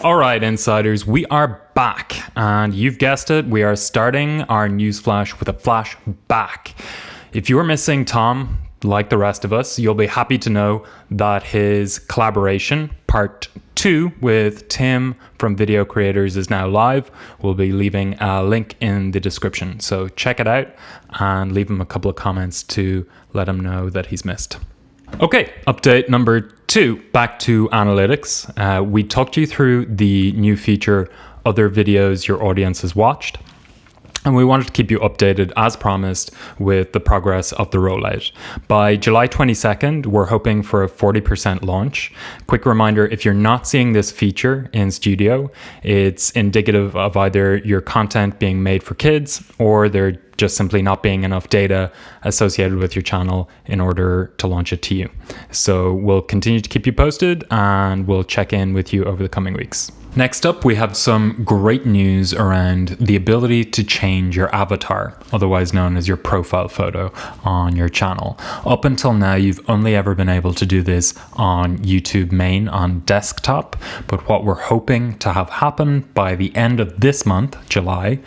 All right, insiders, we are back. And you've guessed it, we are starting our newsflash with a flashback. If you are missing Tom, like the rest of us, you'll be happy to know that his collaboration, part two, with Tim from Video Creators is now live. We'll be leaving a link in the description. So check it out and leave him a couple of comments to let him know that he's missed. Okay, update number two, back to analytics. Uh, we talked you through the new feature, other videos your audience has watched. And we wanted to keep you updated, as promised, with the progress of the rollout. By July 22nd, we're hoping for a 40% launch. Quick reminder if you're not seeing this feature in Studio, it's indicative of either your content being made for kids or there just simply not being enough data associated with your channel in order to launch it to you. So we'll continue to keep you posted and we'll check in with you over the coming weeks. Next up, we have some great news around the ability to change your avatar, otherwise known as your profile photo on your channel. Up until now, you've only ever been able to do this on YouTube main on desktop, but what we're hoping to have happen by the end of this month, July,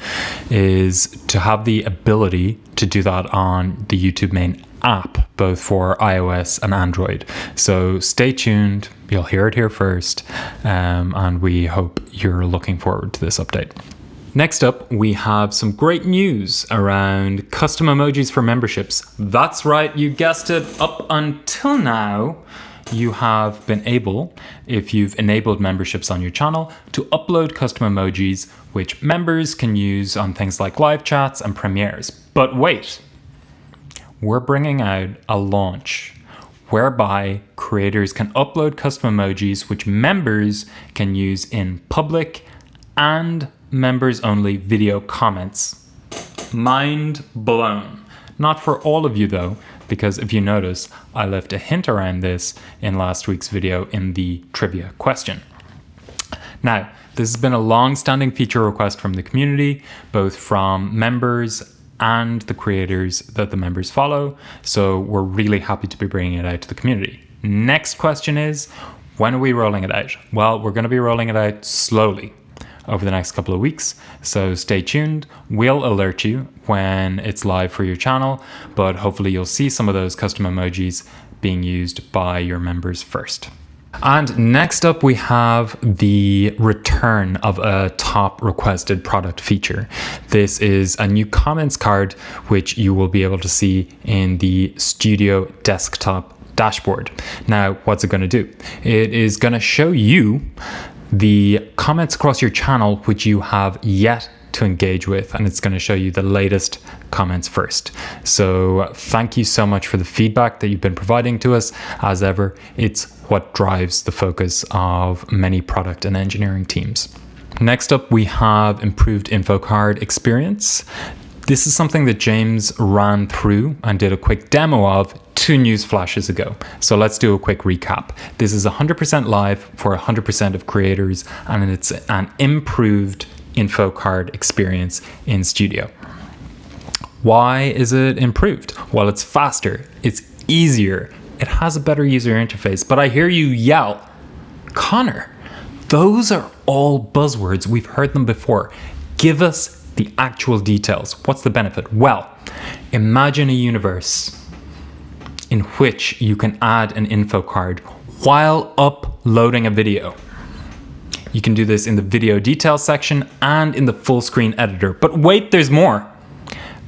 is to have the ability to do that on the YouTube main app, both for iOS and Android. So stay tuned. You'll hear it here first. Um, and we hope you're looking forward to this update. Next up, we have some great news around custom emojis for memberships. That's right, you guessed it. Up until now, you have been able, if you've enabled memberships on your channel, to upload custom emojis which members can use on things like live chats and premieres. But wait, we're bringing out a launch whereby creators can upload custom emojis which members can use in public and members only video comments. Mind blown. Not for all of you though, because if you notice, I left a hint around this in last week's video in the trivia question. Now, this has been a long-standing feature request from the community, both from members and the creators that the members follow. So we're really happy to be bringing it out to the community. Next question is, when are we rolling it out? Well, we're going to be rolling it out slowly over the next couple of weeks. So stay tuned. We'll alert you when it's live for your channel, but hopefully you'll see some of those custom emojis being used by your members first. And next up, we have the return of a top requested product feature. This is a new comments card, which you will be able to see in the Studio desktop dashboard. Now, what's it going to do? It is going to show you the comments across your channel, which you have yet to engage with and it's going to show you the latest comments first. So thank you so much for the feedback that you've been providing to us. As ever, it's what drives the focus of many product and engineering teams. Next up, we have improved info card experience. This is something that James ran through and did a quick demo of two news flashes ago. So let's do a quick recap. This is 100% live for 100% of creators and it's an improved info card experience in Studio. Why is it improved? Well, it's faster, it's easier, it has a better user interface, but I hear you yell, Connor, those are all buzzwords. We've heard them before. Give us the actual details. What's the benefit? Well, imagine a universe in which you can add an info card while uploading a video. You can do this in the video details section and in the full screen editor. But wait, there's more.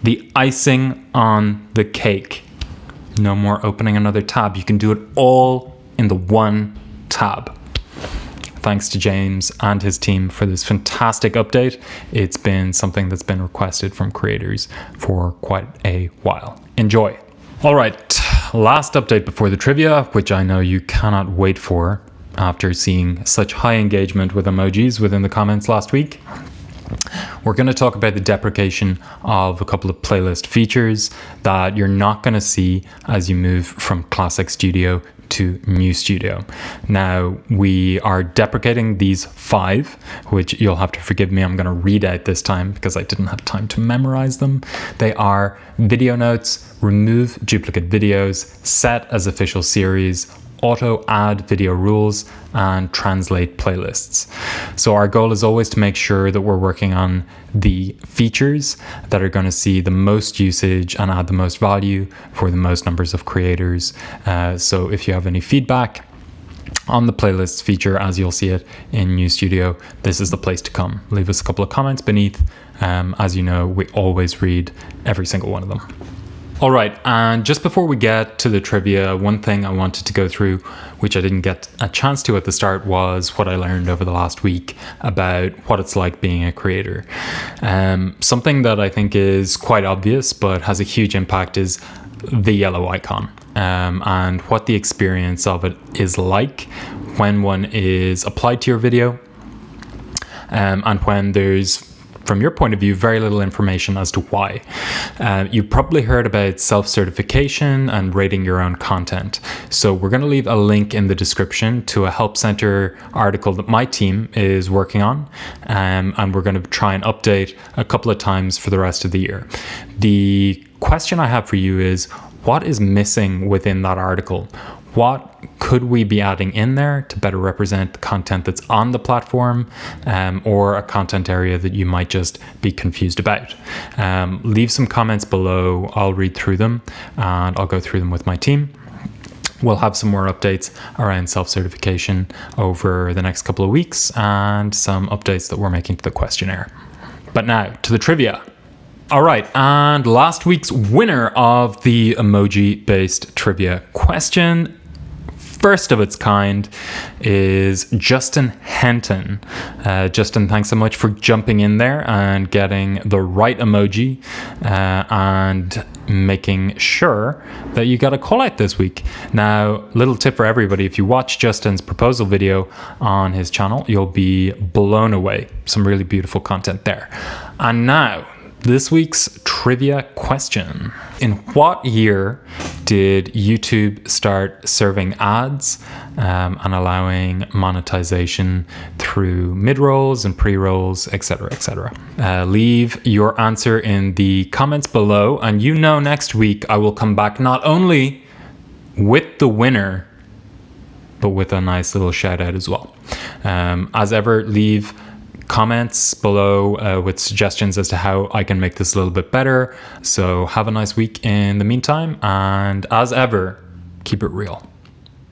The icing on the cake. No more opening another tab. You can do it all in the one tab. Thanks to James and his team for this fantastic update. It's been something that's been requested from creators for quite a while. Enjoy. All right, last update before the trivia, which I know you cannot wait for after seeing such high engagement with emojis within the comments last week. We're going to talk about the deprecation of a couple of playlist features that you're not going to see as you move from Classic Studio to New Studio. Now, we are deprecating these five, which you'll have to forgive me, I'm going to read out this time because I didn't have time to memorize them. They are video notes, remove duplicate videos, set as official series, auto add video rules and translate playlists. So our goal is always to make sure that we're working on the features that are going to see the most usage and add the most value for the most numbers of creators. Uh, so if you have any feedback, on the playlists feature as you'll see it in New Studio, this is the place to come. Leave us a couple of comments beneath. Um, as you know, we always read every single one of them. All right, and just before we get to the trivia, one thing I wanted to go through, which I didn't get a chance to at the start, was what I learned over the last week about what it's like being a creator. Um, something that I think is quite obvious but has a huge impact is the yellow icon um, and what the experience of it is like when one is applied to your video um, and when there's from your point of view, very little information as to why. Uh, you've probably heard about self certification and rating your own content. So, we're going to leave a link in the description to a Help Center article that my team is working on. Um, and we're going to try and update a couple of times for the rest of the year. The question I have for you is what is missing within that article? What could we be adding in there to better represent the content that's on the platform um, or a content area that you might just be confused about. Um, leave some comments below. I'll read through them and I'll go through them with my team. We'll have some more updates around self certification over the next couple of weeks and some updates that we're making to the questionnaire. But now to the trivia. All right, and last week's winner of the emoji based trivia question first of its kind is Justin Henton. Uh, Justin, thanks so much for jumping in there and getting the right emoji uh, and making sure that you got a call out this week. Now, little tip for everybody if you watch Justin's proposal video on his channel, you'll be blown away. Some really beautiful content there. And now, this week's trivia question In what year did YouTube start serving ads um, and allowing monetization through mid rolls and pre rolls, etc., etc.? Uh, leave your answer in the comments below, and you know next week I will come back not only with the winner, but with a nice little shout out as well. Um, as ever, leave comments below uh, with suggestions as to how I can make this a little bit better. So have a nice week in the meantime, and as ever, keep it real.